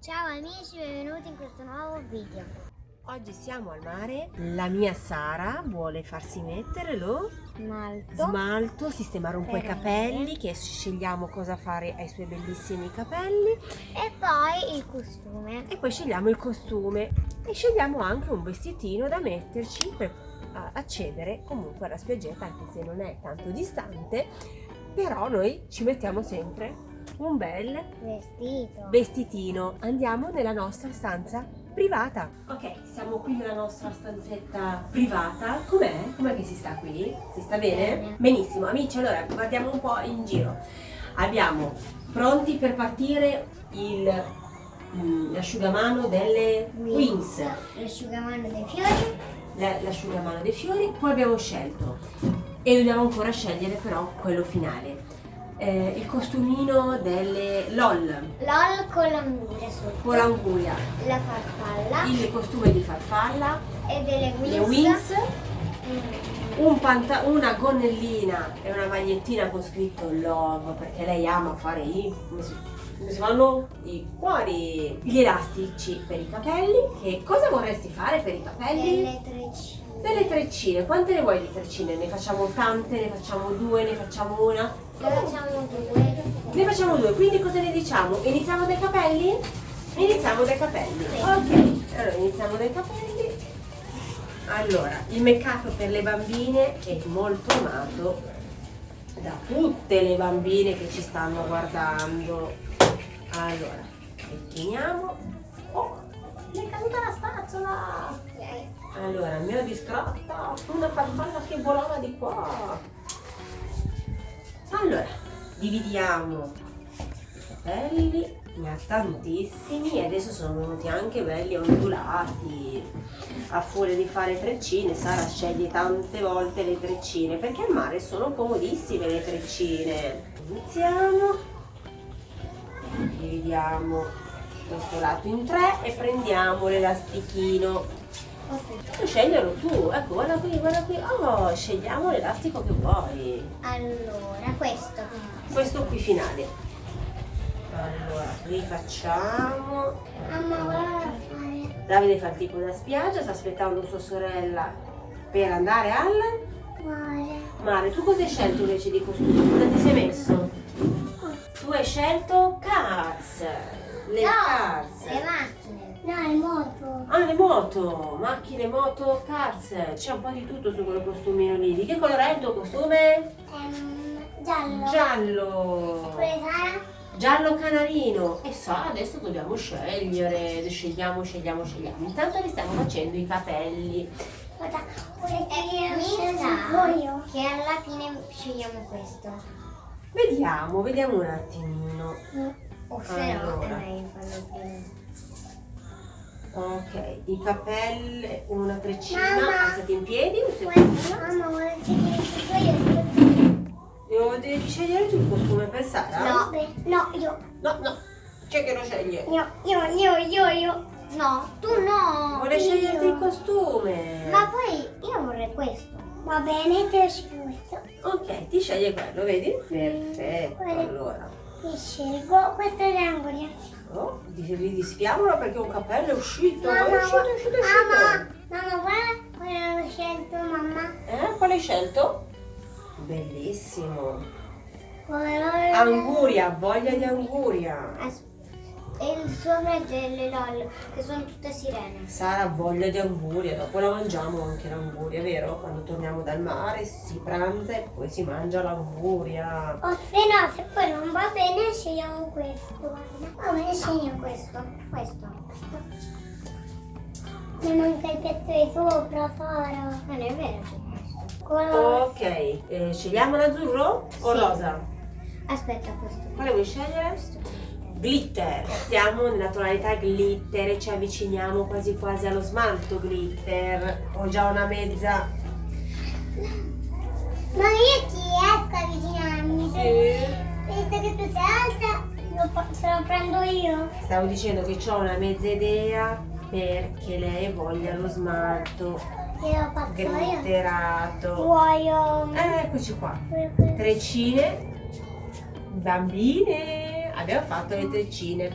Ciao amici, benvenuti in questo nuovo video. Oggi siamo al mare, la mia Sara vuole farsi mettere lo Smalto. smalto, sistemare un po' i capelli, che scegliamo cosa fare ai suoi bellissimi capelli E poi il costume. e poi scegliamo il costume e scegliamo anche un vestitino da metterci per accedere comunque alla spiaggetta anche se non è tanto distante, però noi ci mettiamo sempre un bel Vestito. vestitino. Andiamo nella nostra stanza privata. Ok, siamo qui nella nostra stanzetta privata. Com'è? Com'è che si sta qui? Si sta bene? Bene. Benissimo, amici, allora guardiamo un po' in giro. Abbiamo pronti per partire il mm, l'asciugamano delle Wings, L'asciugamano dei fiori. la- l'asciugamano dei fiori, poi abbiamo scelto e dobbiamo ancora scegliere però quello finale. Eh, il costumino delle LOL LOL con l'anguria sotto. con l'anguria, La farfalla. il costume di farfalla, E delle wings. le wings, Mm. un una gonnellina e una magliettina con scritto love perché lei ama fare i come si, fanno i cuori gli elastici per i capelli che cosa vorresti fare per i capelli? Delle treccine. Delle treccine quante ne vuoi di treccine? ne facciamo tante ne facciamo due ne facciamo una Ne facciamo due. ne facciamo due quindi cosa ne diciamo? iniziamo dai capelli? iniziamo dai capelli ok allora iniziamo dai capelli allora il make up per le bambine è molto amato da tutte le bambine che ci stanno guardando allora pettiniamo oh mi è caduta la spazzola allora mi ho distratta una farfalla che volava di qua. Allora dividiamo i capelli ne ha tantissimi e adesso sono venuti anche belli ondulati. A furia di fare treccine Sara sceglie tante volte le treccine perché al mare sono comodissime le treccine. Iniziamo. Dividiamo questo lato in tre e prendiamo l'elastichino Puoi sceglierlo tu, ecco guarda qui, guarda qui, oh scegliamo l'elastico che vuoi Allora, questo. questo qui finale allora qui facciamo Mamma, guarda fare. Davide fa il tipo da spiaggia sta aspettando sua sorella per andare al Mare. mare tu cosa hai scelto invece di costume? cosa ti sei messo? tu hai scelto cars le no, cars le macchine. No, le moto. ah le moto macchine moto cars c'è un po' di tutto su quel costumino lì di che colore è il tuo costume? Ehm, giallo. giallo giallo canarino e so adesso dobbiamo scegliere scegliamo scegliamo scegliamo intanto li stiamo facendo i capelli Guarda, che io Che alla fine scegliamo questo. vediamo vediamo un attimino O se no, Allora. è meglio farlo prima. Ok i capelli una treccina Mamma. alzati in piedi un secondo Mamma, vuole che io devi scegliere tu il costume per Sara? No, no, io. no no c'è che lo sceglie Io, io, io, io, io. No, tu no. vuole io. sceglierti il costume Ma poi io vorrei questo. Va bene, te lo scelgo questo. ok ti sceglie quello vedi? perfetto allora Mi scelgo questo è l'anguria. Oh, di- ridisfiamolo perché un capello è uscito, Mamma, è uscito, è uscito, è uscito. Mamma, mamma, guarda quello ho scelto, mamma. Eh, quale hai scelto? Bellissimo. Anguria, voglia di anguria. As- E il sopra è delle LOL, che sono tutte sirene. Sara ha voglia di anguria, dopo la mangiamo anche l'anguria, vero? Quando torniamo dal mare si pranza e poi si mangia l'anguria. O se no, se poi non va bene, scegliamo questo. Guarda. Va bene, scegliamo questo. Questo. Mi manca il pezzo di sopra, Sara. Non è vero, questo. Ok, eh, scegliamo l'azzurro o Sì. rosa? Aspetta, questo. Quale vuoi scegliere? Glitter, stiamo nella tonalità glitter e ci avviciniamo quasi quasi allo smalto glitter. Ho già una mezza. Ma io ci riesco a avvicinarmi. Visto che tu sei alta, lo, se lo prendo io. Stavo dicendo che ho una mezza idea perché lei voglia lo smalto E glitterato. Vuoi um, Eh, eccoci qua. io? Treccine, bambine, abbiamo fatto le treccine.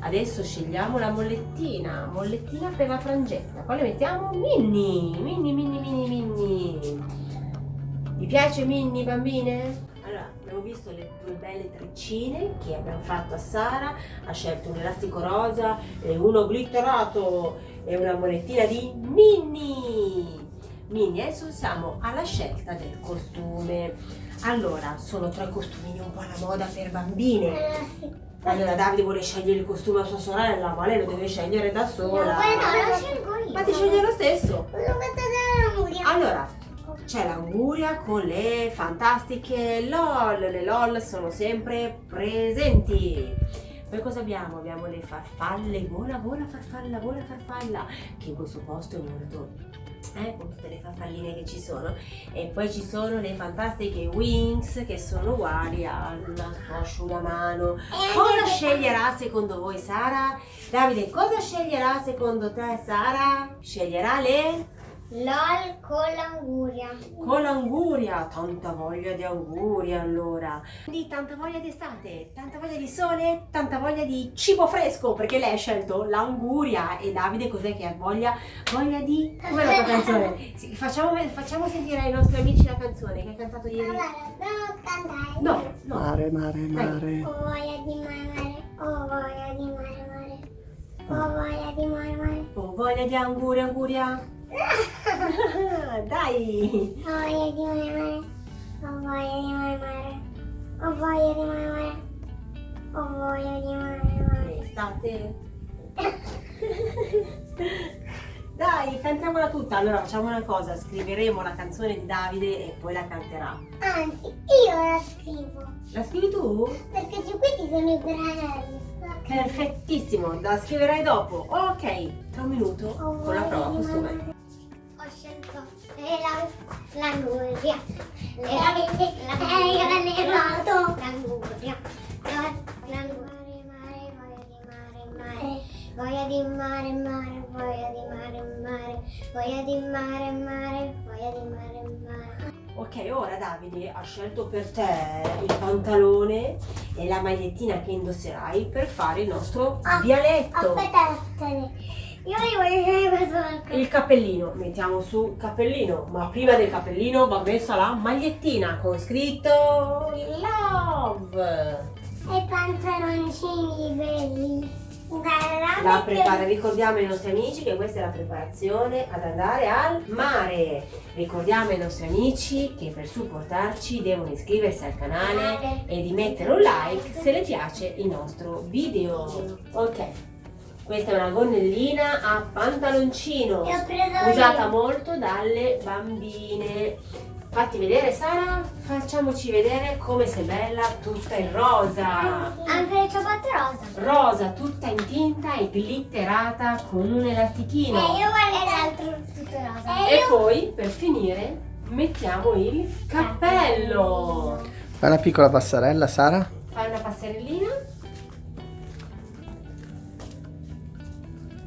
Adesso scegliamo la mollettina, mollettina per la frangetta. Quale mettiamo? Minnie, Minnie, Minnie, Minnie, Minnie. Vi piace Minnie, bambine? Allora, abbiamo visto le due belle treccine che abbiamo fatto a Sara. Ha scelto un elastico rosa e uno glitterato e una molettina di Minnie. Minnie, adesso siamo alla scelta del costume. Allora, sono tre costumini un po' alla moda per bambine. Allora, sì. Allora Davide vuole scegliere il costume a sua sorella, ma lei lo deve scegliere da sola. poi no, lo scelgo io. Ma ti sceglie lo stesso. Allora, c'è l'anguria con le fantastiche LOL. Le LOL sono sempre presenti. Poi cosa abbiamo? Abbiamo le farfalle, vola, vola, farfalla, vola, farfalla, che in questo posto è molto, eh, con tutte le farfalline che ci sono. E poi ci sono le fantastiche Wings, che sono uguali al suo asciugamano. Cosa sceglierà secondo voi Sara? Davide, cosa sceglierà secondo te Sara? Sceglierà le? LOL con l'anguria. Con l'anguria, tanta voglia di anguria allora. Quindi tanta voglia di estate, tanta voglia di sole, tanta voglia di cibo fresco, perché lei ha scelto l'anguria e Davide cos'è che ha voglia? Voglia di... Com'è la tua canzone? Sì, facciamo, facciamo sentire ai nostri amici la canzone che hai cantato ieri. Allora, devo cantare. No, no. Mare, mare, mare. Ho voglia di mare mare, ho voglia di mare mare, ho voglia di mare mare, Ho voglia di anguria, anguria. Dai! ho voglia di mare mare, ho voglia di mare mare, ho voglia di mare mare, ho voglia di mare mare. Estate. Dai, cantiamola tutta. Allora facciamo una cosa, scriveremo la canzone di Davide e poi la canterà. Anzi, io la scrivo, La scrivi tu? perché su questi sono i branelli. Perfettissimo, la scriverai dopo. Ok, tra un minuto Ho con la prova costume. L'anguria, lei ha allevato l'anguria, la- l'anguria, mare, mare, voglia di mare, mare, voglia di mare, mare, voglia di mare, mare, voglia di mare, mare. Ok, ora Davide ha scelto per te il pantalone e la magliettina che indosserai per fare il nostro Ah, dialetto. Aspetta, aspetta, io li voglio fare questo. Il cappellino, mettiamo su il cappellino, ma prima del cappellino va messa la magliettina con scritto Love. E pantaloncini belli. La prepara, ricordiamo ai nostri amici che questa è la preparazione ad andare al mare. Ricordiamo ai nostri amici che per supportarci devono iscriversi al canale e di mettere un like se le piace il nostro video. Ok, questa è una gonnellina a pantaloncino Che ho preso usata io. molto dalle bambine. Fatti vedere Sara, facciamoci vedere come sei bella tutta in rosa. Anche le ciabatte rosa. Rosa tutta in tinta e glitterata con un elastichino. E io guardo l'altro tutto rosa. E poi per finire mettiamo il cappello. Fai una piccola passerella, Sara. Fai una passerellina.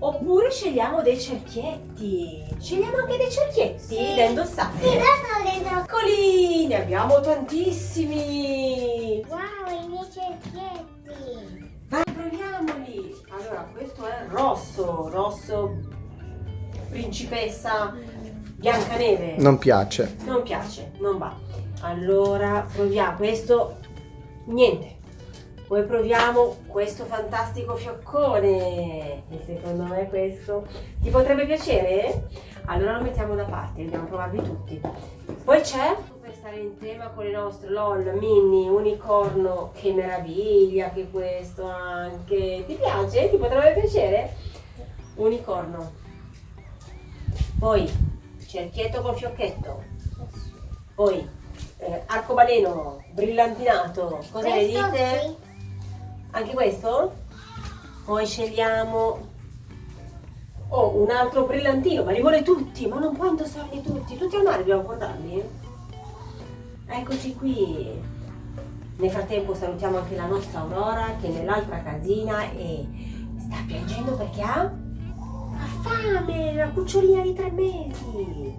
Oppure scegliamo dei cerchietti. Scegliamo anche dei cerchietti Sì. da indossare. Sì, io sono dentro. Eccoli, ne abbiamo tantissimi. Wow, i miei cerchietti. Vai, proviamoli. Allora, questo è rosso, rosso principessa Biancaneve. Non piace. Non piace, non va. Allora, proviamo questo. Niente. Poi proviamo questo fantastico fioccone. E secondo me questo ti potrebbe piacere? Allora lo mettiamo da parte, dobbiamo provarli tutti. Poi c'è, per stare in tema con le nostre LOL, mini, unicorno, che meraviglia che questo anche. Ti piace? Ti potrebbe piacere? Unicorno. Poi cerchietto con fiocchetto. Poi eh, arcobaleno brillantinato. Cosa ne dite? sì. Anche questo? Poi scegliamo Oh, un altro brillantino, ma li vuole tutti, ma non puoi indossarli tutti. Tutti al mare dobbiamo portarli? Eccoci qui. Nel frattempo salutiamo anche la nostra Aurora che è nell'altra casina e sta piangendo perché ha ha fame, una cucciolina di tre mesi.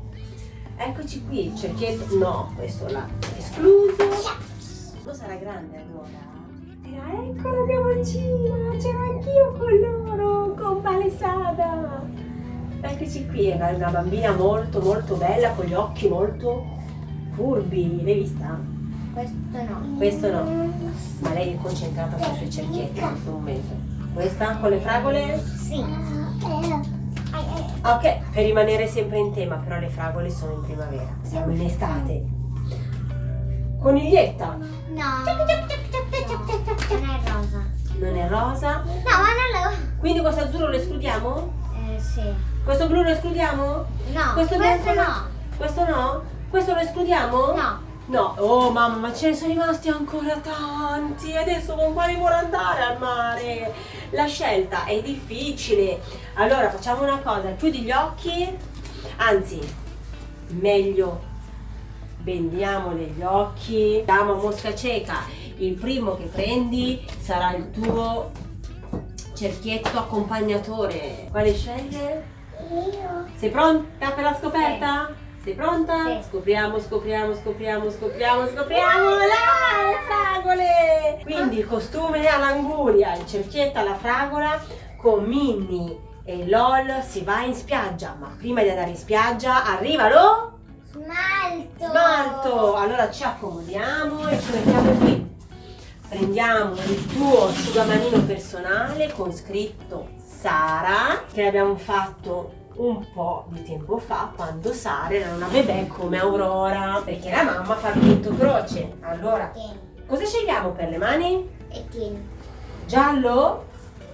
Eccoci qui, il cerchietto. No, questo l'ha escluso. Non sarà grande allora. Ti Era, ecco la piamoncina, c'ero anch'io con loro, con Palesada. Eccoci qui, era una bambina molto molto bella, con gli occhi molto furbi, l'hai vista? Questo no. Questo no, ma lei è concentrata sui suoi cerchietti in questo momento. Questa con le fragole? Sì. Ok, per rimanere sempre in tema, però le fragole sono in primavera, siamo in estate. Coniglietta, No. Non è rosa. non è rosa, No, ma non lo... quindi questo azzurro lo escludiamo? Eh, sì. Questo blu lo escludiamo? No, Questo questo, bianco no. Questo no? Questo lo escludiamo? No. No, oh mamma, ma ce ne sono rimasti ancora tanti. Adesso con quali vuole andare al mare? La scelta è difficile. Allora facciamo una cosa, chiudi gli occhi. Anzi, meglio bendiamo gli occhi. Diamo mosca cieca. Il primo che prendi sarà il tuo cerchietto accompagnatore. Quale sceglie? Io. Sei pronta per la scoperta? Sei pronta? Sì. Scopriamo, scopriamo, scopriamo, scopriamo, scopriamo là, le fragole! Quindi il costume all'anguria, il cerchietto alla fragola con Minnie e LOL si va in spiaggia, ma prima di andare in spiaggia arriva lo Smalto. Allora ci accomodiamo e ci mettiamo qui. Prendiamo il tuo asciugamanino personale con scritto Sara, che abbiamo fatto un po' di tempo fa quando Sara era una bebè come Aurora, perché la mamma fa tutto croce. Allora, cosa scegliamo per le mani? E. Giallo?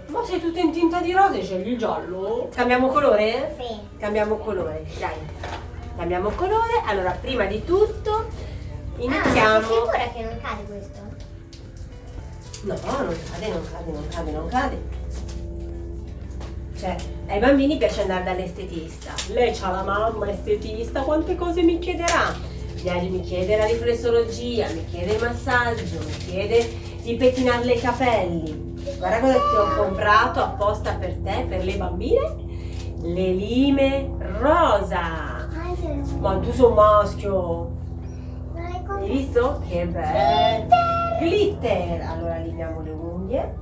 Ma sei tutta in tinta di rosa e scegli il giallo? Cambiamo colore? Sì. Cambiamo colore, dai. Cambiamo colore. Allora, prima di tutto Ah, iniziamo. sei sicura che non cade questo? No, non cade, non cade, non cade, non cade. Cioè, ai bambini piace andare dall'estetista. Lei c'ha la mamma estetista, quante cose mi chiederà? Mi chiede la riflessologia, mi chiede il massaggio, mi chiede di pettinarle i capelli. Guarda cosa ti ho comprato apposta per te, per le bambine. Le lime rosa. Ma tu sei un maschio. Hai visto? Che bello! Glitter! Allora limiamo le unghie.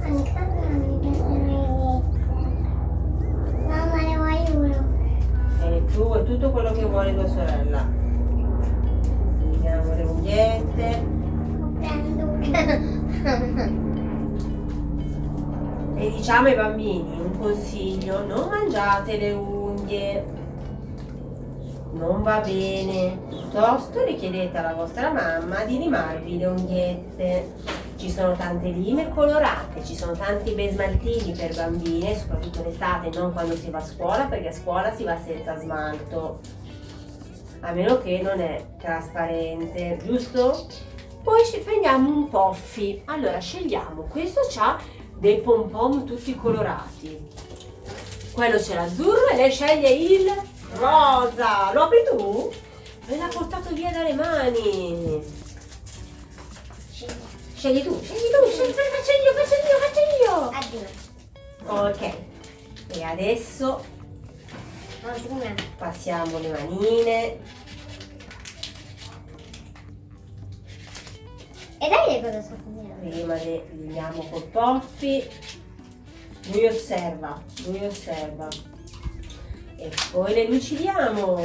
Anche a me mi piace Mamma ne vuoi uno? E tu è tutto quello che vuole tua sorella. Limiamo le unghiette. Prendo. E diciamo ai bambini un consiglio, non mangiate le unghie. Non va bene. Piuttosto richiedete alla vostra mamma di limarvi le unghiette. Ci sono tante lime colorate, ci sono tanti bei smaltini per bambine, soprattutto l'estate, non quando si va a scuola, perché a scuola si va senza smalto. A meno che non è trasparente, giusto? Poi ci prendiamo un poffi. Allora scegliamo, questo ha dei pom pom tutti colorati. Quello c'è l'azzurro e lei sceglie il rosa. Lo apri tu? Me l'ha portato via dalle mani. Scegli tu, scegli tu, scegli, faccio io, faccio io, faccio io. Ok. E adesso passiamo le manine. E dai cosa sto? Prima le liviamo col poffi. Lui osserva, lui osserva. E poi le lucidiamo.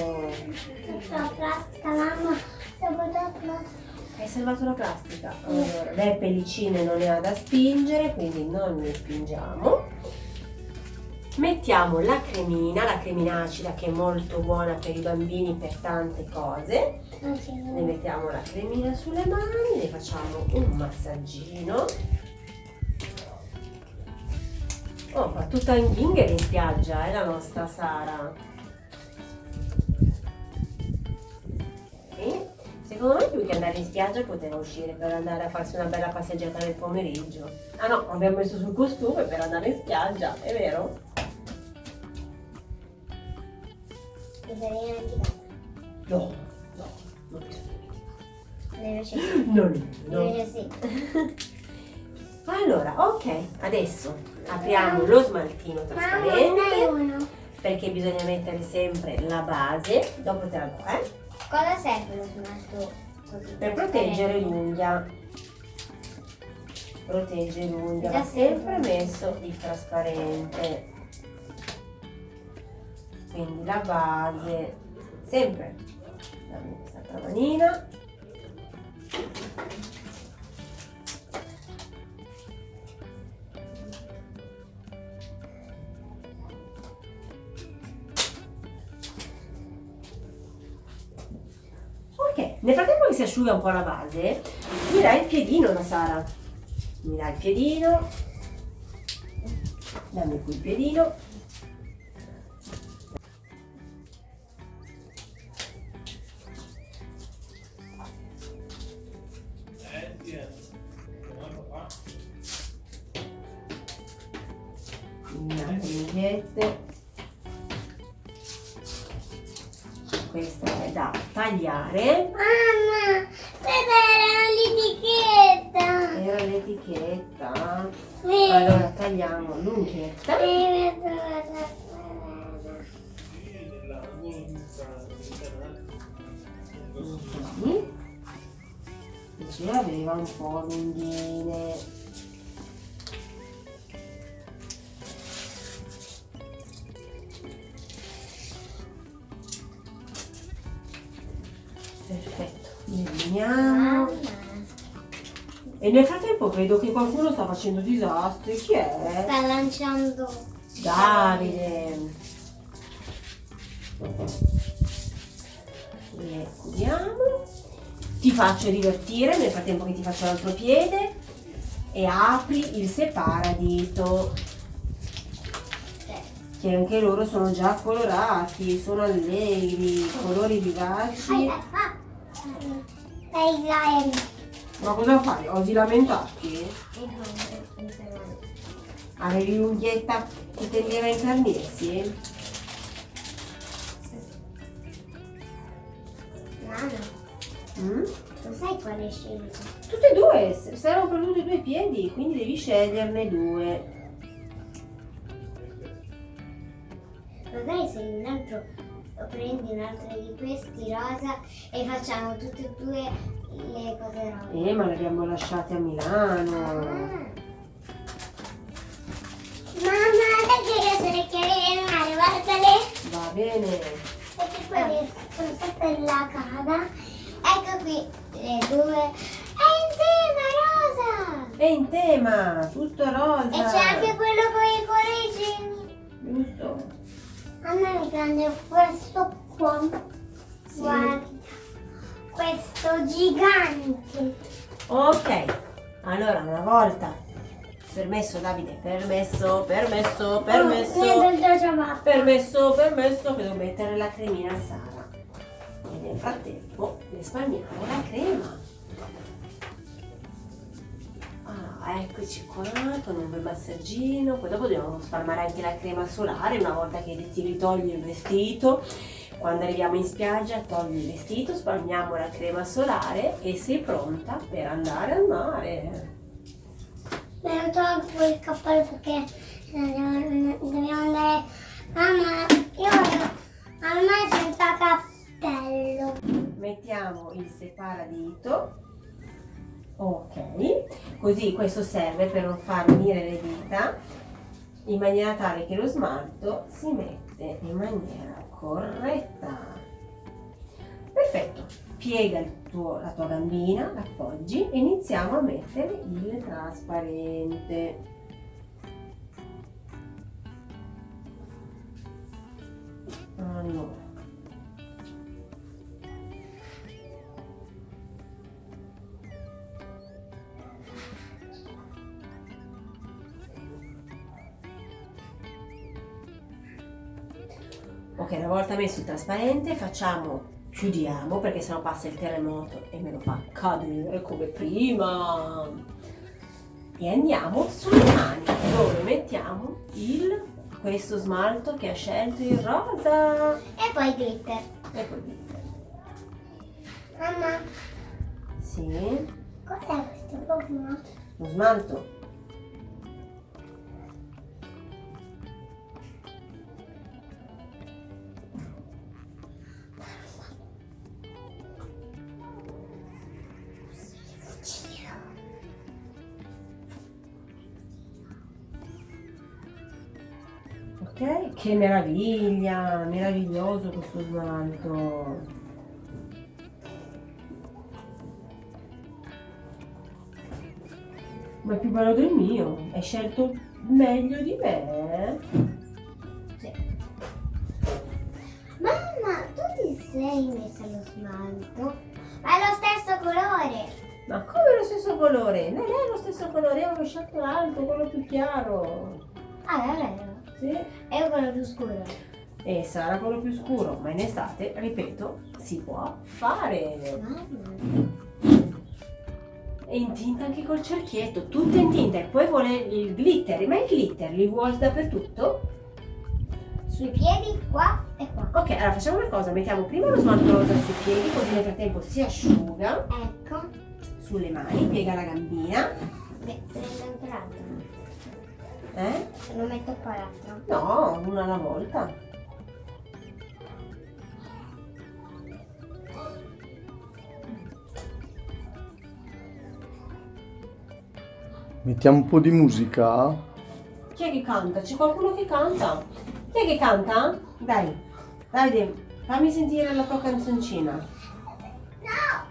La plastica, mamma. Siamo da plastica. Hai salvato la plastica. Allora, le pellicine non ne ha da spingere, quindi non ne spingiamo. Mettiamo la cremina, la cremina acida che è molto buona per i bambini per tante cose. Ne mettiamo la cremina sulle mani, le facciamo un massaggino. Oh, fa tutta in ghinger in spiaggia, è la nostra Sara. E secondo me più che andare in spiaggia poteva uscire per andare a farsi una bella passeggiata nel pomeriggio. Ah no, abbiamo messo sul costume per andare in spiaggia, è vero? Dimenticata. No, no, non mi sono dimenticato. Invece sì. No, no, no. Invece sì. Allora, ok, adesso apriamo lo smaltino trasparente perché bisogna mettere sempre la base, dopo te la do, eh? Cosa serve lo smalto? Per proteggere l'unghia. protegge l'unghia, va sempre messo il trasparente. Quindi la base, sempre, dammi questa manina. Nel frattempo che si asciuga un po' la base, mi dai il piedino la Sara. Mi dai il piedino. Dammi qui il piedino. Tagliare. Mamma, questa era l'etichetta. Era l'etichetta. Sì. Allora tagliamo l'unghietta. Sì. Così. E ce l'aveva un po' lunghine. Eliminiamo. E nel frattempo vedo che qualcuno sta facendo disastri. Chi è? Sta lanciando. Davide. Le chiudiamo. Ti faccio divertire nel frattempo che ti faccio l'altro piede e apri il separadito che anche loro sono già colorati, sono allegri, colori vivaci. Ma cosa fai? Osi lamentati? Avevi l'unghietta che tendeva a incarnirsi? Nano, Mm? lo sai quale scelta? Tutte e due, servono per tutti e due i piedi, quindi devi sceglierne due. Magari se un altro prendi un altro di questi rosa e facciamo tutte e due le cose rosa. Eh, ma le abbiamo lasciate a Milano. Ah. Mamma, perché io sono le chiavi del mare, guardale. Va bene. Perché quelli sono sempre la casa. Ecco qui le due. È insieme rosa. È in tema, tutto rosa. E c'è anche quello con i cuoricini. Giusto. A me mi prende questo qua. Sì. Guarda. Questo gigante. Ok, allora una volta. Permesso Davide, permesso, permesso, permesso. Oh. Permesso, permesso, che devo mettere la cremina a Sara. E nel frattempo risparmiamo la crema. Ah, eccoci qua con un bel massaggino. Poi dopo dobbiamo spalmare anche la crema solare una volta che ti ritogli il vestito. Quando arriviamo in spiaggia togli il vestito, spalmiamo la crema solare e sei pronta per andare al mare. Me lo tolgo il cappello perché dobbiamo andare. Mamma, io voglio al mare senza cappello. mettiamo il separadito ok. Così questo serve per non far unire le dita. In maniera tale che lo smalto si mette in maniera corretta. Perfetto. Piega tuo- la tua gambina l'appoggi e iniziamo a mettere il trasparente. Allora volta messo il trasparente facciamo, chiudiamo perché sennò passa il terremoto e me lo fa cadere come prima. E andiamo sulle mani dove mettiamo il, questo smalto che ha scelto il rosa. E poi glitter. E poi glitter. Mamma, Sì, cos'è questo profumo? lo smalto. Che meraviglia, meraviglioso questo smalto. Ma è più bello del mio, hai scelto meglio di me. Sì. Mamma, tu ti sei messa lo smalto? Ma è lo stesso colore. Ma come lo stesso colore? Non è lo stesso colore, io avevo scelto l'altro, quello più chiaro. Ah, è vero. Sì. Io quello più scuro. E sarà quello più scuro, ma in estate, ripeto, si può fare. E in tinta anche col cerchietto, tutto in tinta. E poi vuole il glitter, ma il glitter li vuoi dappertutto? Sui piedi, qua e qua. Ok, allora facciamo una cosa, mettiamo prima lo smalto rosa sui piedi, così nel frattempo si asciuga Ecco. sulle mani, piega la gambina. Beh, prendo anche l'altro. Eh? Se lo metto qua l'altro. No, una alla volta. Mettiamo un po' di musica. Chi è che canta? C'è qualcuno che canta? Chi è che canta? Dai, Davide, fammi sentire la tua canzoncina.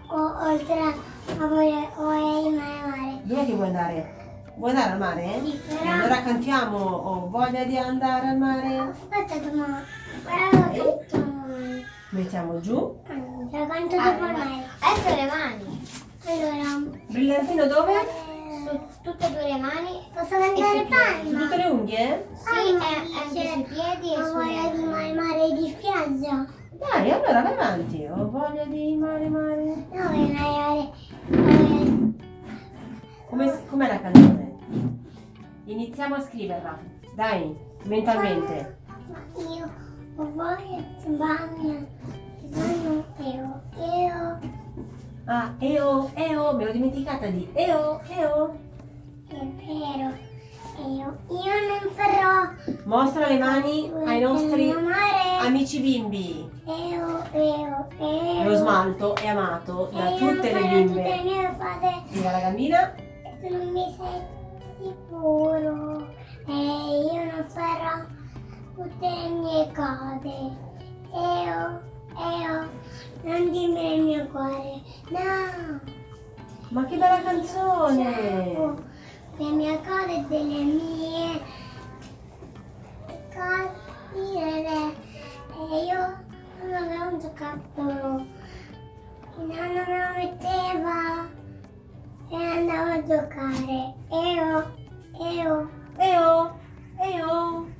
O, oltre a voglio, voglio mare. Dov'è che vuoi andare? Vuoi andare al mare? Sì, però- allora cantiamo Ho voglia di andare al mare. Aspetta, ma però lo canto. Mettiamo giù. Lo canto dopo me. Adesso le mani. Allora, Brillantino dove? su tutte e due le mani. Posso cantare piedi. Su tutte le unghie? Sì, e anche sui piedi e sulle di mare, mare di spiaggia. Dai, allora vai avanti. Ho voglia di mare, mare. No, voglio mare, mare. Iniziamo a scriverla. Dai, mentalmente. Ma io di bagno. Bagno io. Io. Ah, eo, eo, me l'ho dimenticata di eo, eo. È vero. Io. Io non farò. Mostra le mani ai nostri amici bimbi. Io, io, io. Lo smalto è amato da tutte le bimbe. Tutte le mie. Viva la gambina. Tu non mi sei sicuro. E io non farò tutte le mie cose. Io, io. Non dimmi il mio cuore. No. Ma che bella canzone! Le mie cose delle mie cose. E io non avevo un giocattolo. Il nonno me lo metteva e andavo a giocare. Io, io, Eo, eo. e io.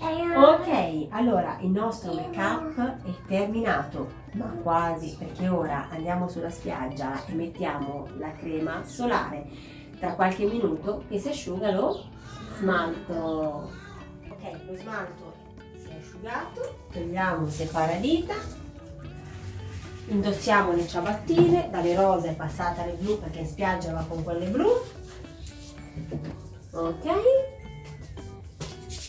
Ok, allora il nostro make up è terminato, ma quasi perché ora andiamo sulla spiaggia e mettiamo la crema solare. Tra qualche minuto che si asciuga lo smalto. Ok, lo smalto si è asciugato, togliamo il separadita, indossiamo le ciabattine, dalle rose è passata alle blu perché in spiaggia va con quelle blu. Ok.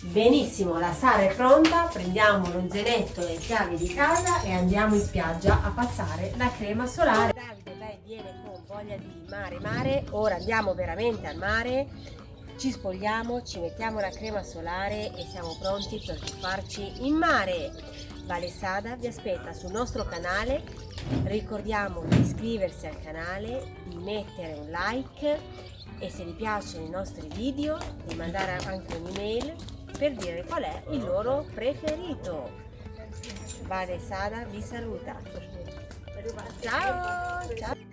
Benissimo, la Sara è pronta, prendiamo lo e le chiavi di casa e andiamo in spiaggia a passare la crema solare. Davide, lei viene con voglia di mare, mare, ora andiamo veramente al mare, ci spogliamo, ci mettiamo la crema solare e siamo pronti per tuffarci in mare. Vale Sada vi aspetta sul nostro canale, ricordiamo di iscriversi al canale, di mettere un like e se vi piacciono i nostri video di mandare anche un'email per dire qual è il loro preferito. Vale Sada vi saluta. Ciao! ciao.